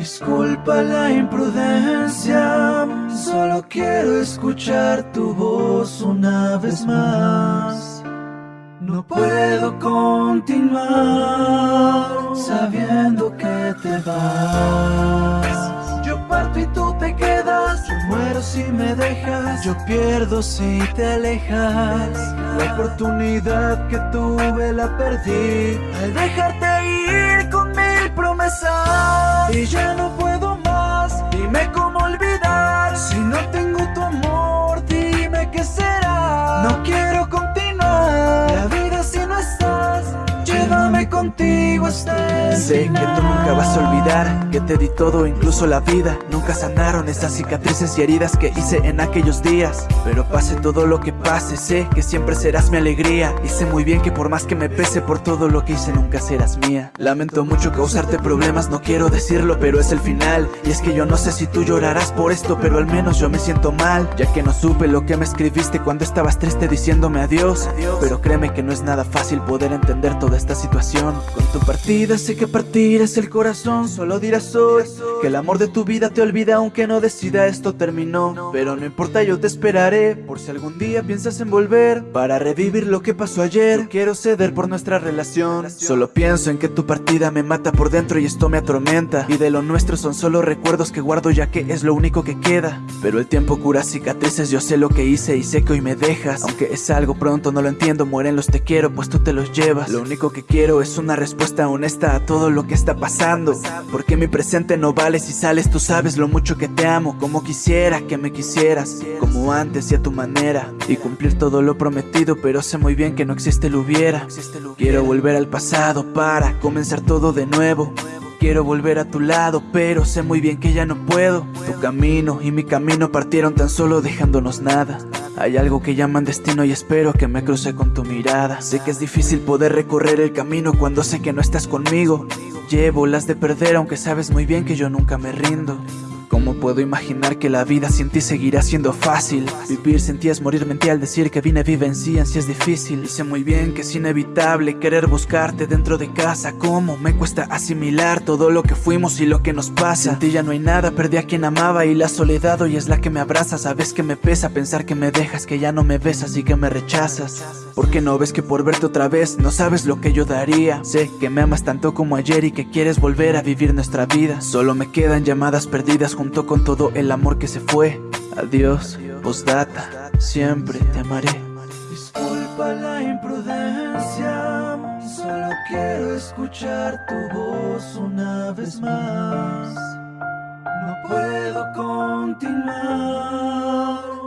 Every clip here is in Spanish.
Disculpa la imprudencia, solo quiero escuchar tu voz una vez más. No puedo continuar sabiendo que te vas. Yo parto y tú te quedas, yo muero si me dejas, yo pierdo si te alejas. La oportunidad que tuve la perdí al dejarte ir con mil promesas. Y ya no puedo más, dime cómo olvidar. Si no tengo tu amor, dime qué será. No quiero continuar, contigo hasta el Sé que tú nunca vas a olvidar que te di todo, incluso la vida. Nunca sanaron esas cicatrices y heridas que hice en aquellos días. Pero pase todo lo que pase, sé que siempre serás mi alegría. Y sé muy bien que por más que me pese por todo lo que hice, nunca serás mía. Lamento mucho causarte problemas, no quiero decirlo, pero es el final. Y es que yo no sé si tú llorarás por esto, pero al menos yo me siento mal. Ya que no supe lo que me escribiste cuando estabas triste diciéndome adiós. Pero créeme que no es nada fácil poder entender toda esta situación. Con tu partida sé que partir es el corazón, solo dirás hoy que el amor de tu vida te olvida aunque no decida esto terminó. Pero no importa, yo te esperaré por si algún día piensas en volver para revivir lo que pasó ayer. No quiero ceder por nuestra relación, solo pienso en que tu partida me mata por dentro y esto me atormenta. Y de lo nuestro son solo recuerdos que guardo ya que es lo único que queda. Pero el tiempo cura cicatrices, yo sé lo que hice y sé que hoy me dejas. Aunque es algo pronto, no lo entiendo, mueren los te quiero, pues tú te los llevas. Lo único que quiero es una respuesta honesta a todo lo que está pasando. Porque mi presente no vale si sales, tú sabes lo mucho que te amo. Como quisiera que me quisieras, como antes y a tu manera. Y cumplir todo lo prometido, pero sé muy bien que no existe lo hubiera. Quiero volver al pasado para comenzar todo de nuevo. Quiero volver a tu lado, pero sé muy bien que ya no puedo. Tu camino y mi camino partieron tan solo dejándonos nada. Hay algo que llaman destino y espero que me cruce con tu mirada. Sé que es difícil poder recorrer el camino cuando sé que no estás conmigo. Llevo las de perder aunque sabes muy bien que yo nunca me rindo. ¿Cómo puedo imaginar que la vida sin ti seguirá siendo fácil? Vivir sin ti es morir mentí al decir que vine vivencian si es difícil. Y sé muy bien que es inevitable querer buscarte dentro de casa. ¿Cómo me cuesta asimilar todo lo que fuimos y lo que nos pasa? Sin ti ya no hay nada, perdí a quien amaba y la soledad hoy es la que me abraza. Sabes que me pesa pensar que me dejas, que ya no me besas y que me rechazas. ¿Por qué no ves que por verte otra vez no sabes lo que yo daría? Sé que me amas tanto como ayer y que quieres volver a vivir nuestra vida. Solo me quedan llamadas perdidas junto con todo el amor que se fue. Adiós, postdata, siempre te amaré. Disculpa la imprudencia, solo quiero escuchar tu voz una vez más. No puedo continuar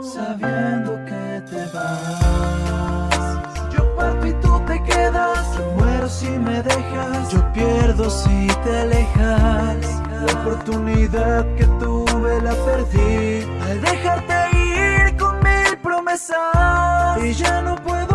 sabiendo que te vas. Yo parto y tú te quedas, yo muero si me dejas, yo pierdo si te alejas. La oportunidad que tuve la perdí al dejarte ir con mil promesas y ya no puedo.